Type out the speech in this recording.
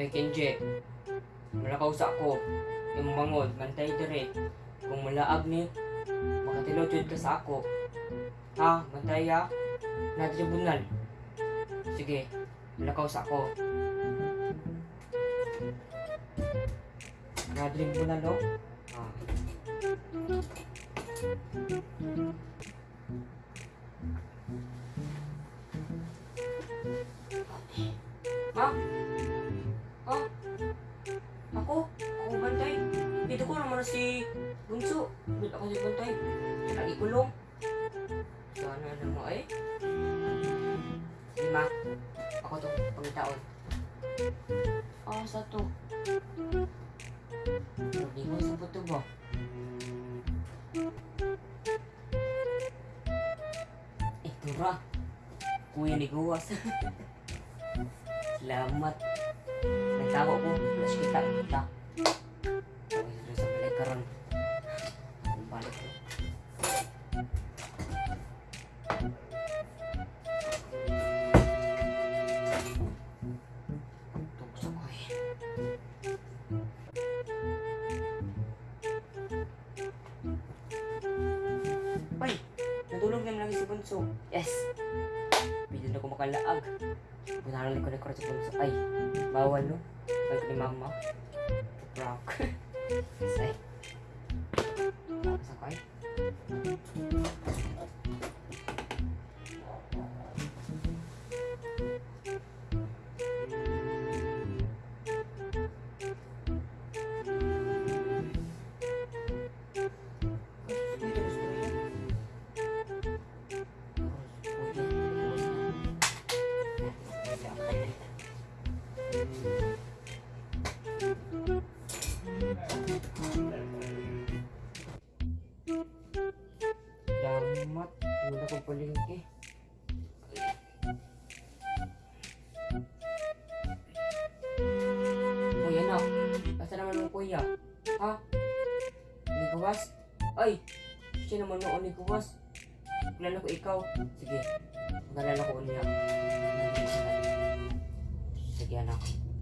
Ay, Kenji. Malakaw sa ako. Yung mangod, mantay dire. Kung malaag ni, makatilotod ka sa ako. Ha, mantay ha? Na tribunal. Sige, malakaw sa ako. Na tribunal, no? Ah. Ha? Ha? Ko na si Bunso. Dito ako si bantay. Siya lagi kulong. Sana naman eh. Lima. Ako to, pangitaon. Oh, sa to. Hindi ko sa puto ba? Ito ra. Kuya ni Guwas. Salamat. Nagtago ko. Plus kita. Kita. Karon. Balik ko. Ko eh. Ay, natulog naman lagi si Bunso. Yes. Hindi na ako makalaag. Bunalan ko na ko si Bunso. Ay, bawal no. Balik ni mama. Prank. Say. Damat, wala ko palingki. Kuya na, basta naman ng kuya. Ha? Niguwas? Ay, siya naman noon niguwas. Kilala ko ikaw. Sige, nalala ko niya. cristianos.